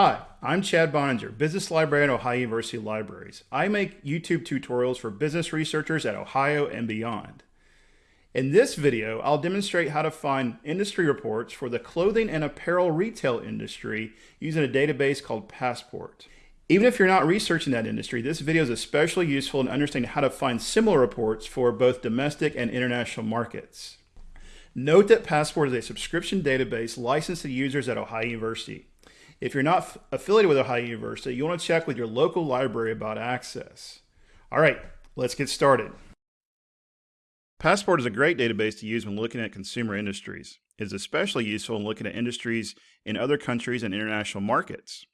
Hi, I'm Chad Boenninger, Business Librarian at Ohio University Libraries. I make YouTube tutorials for business researchers at Ohio and beyond. In this video, I'll demonstrate how to find industry reports for the clothing and apparel retail industry using a database called Passport. Even if you're not researching that industry, this video is especially useful in understanding how to find similar reports for both domestic and international markets. Note that Passport is a subscription database licensed to users at Ohio University. If you're not affiliated with Ohio University, you want to check with your local library about access. All right, let's get started. Passport is a great database to use when looking at consumer industries. It is especially useful in looking at industries in other countries and international markets.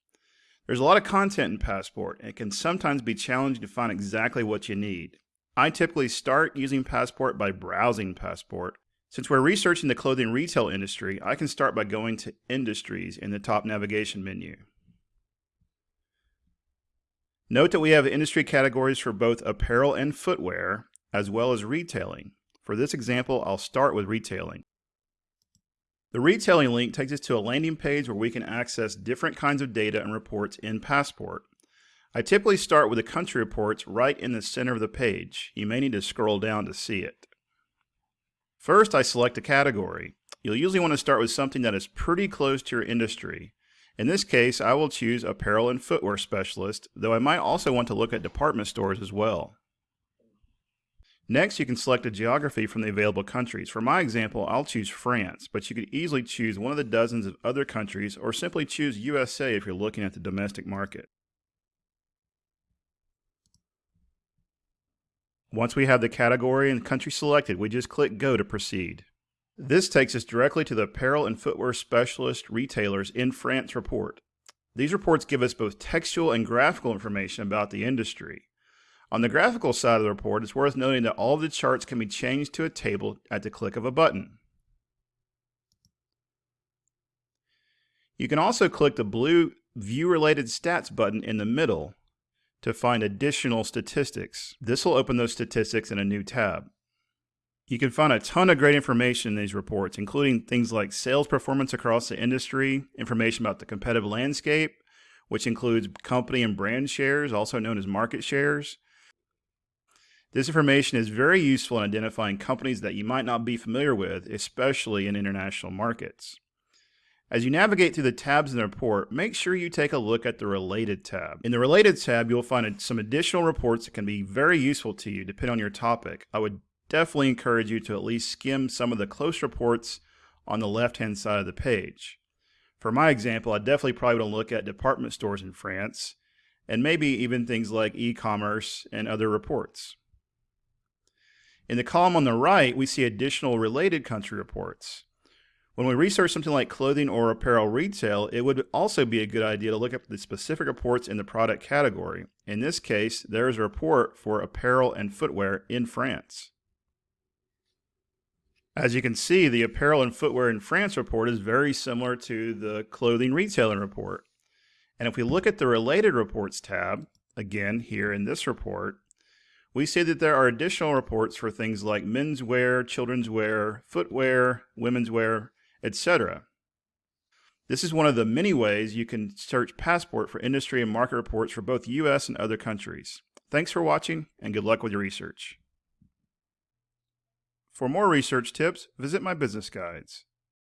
There's a lot of content in Passport, and it can sometimes be challenging to find exactly what you need. I typically start using Passport by browsing Passport, since we're researching the clothing retail industry, I can start by going to Industries in the top navigation menu. Note that we have industry categories for both apparel and footwear, as well as retailing. For this example, I'll start with retailing. The retailing link takes us to a landing page where we can access different kinds of data and reports in Passport. I typically start with the country reports right in the center of the page. You may need to scroll down to see it. First, I select a category. You'll usually want to start with something that is pretty close to your industry. In this case, I will choose apparel and footwear specialist, though I might also want to look at department stores as well. Next, you can select a geography from the available countries. For my example, I'll choose France, but you could easily choose one of the dozens of other countries or simply choose USA if you're looking at the domestic market. Once we have the category and country selected, we just click Go to proceed. This takes us directly to the apparel and footwear specialist retailers in France report. These reports give us both textual and graphical information about the industry. On the graphical side of the report, it's worth noting that all of the charts can be changed to a table at the click of a button. You can also click the blue View Related Stats button in the middle to find additional statistics. This will open those statistics in a new tab. You can find a ton of great information in these reports, including things like sales performance across the industry, information about the competitive landscape, which includes company and brand shares, also known as market shares. This information is very useful in identifying companies that you might not be familiar with, especially in international markets. As you navigate through the tabs in the report, make sure you take a look at the Related tab. In the Related tab, you'll find some additional reports that can be very useful to you depending on your topic. I would definitely encourage you to at least skim some of the close reports on the left-hand side of the page. For my example, I definitely probably want to look at department stores in France, and maybe even things like e-commerce and other reports. In the column on the right, we see additional related country reports. When we research something like clothing or apparel retail, it would also be a good idea to look up the specific reports in the product category. In this case, there is a report for apparel and footwear in France. As you can see, the apparel and footwear in France report is very similar to the clothing retailing report. And if we look at the related reports tab, again here in this report, we see that there are additional reports for things like menswear, children's wear, footwear, women's wear, etc. This is one of the many ways you can search Passport for industry and market reports for both US and other countries. Thanks for watching and good luck with your research. For more research tips, visit my business guides.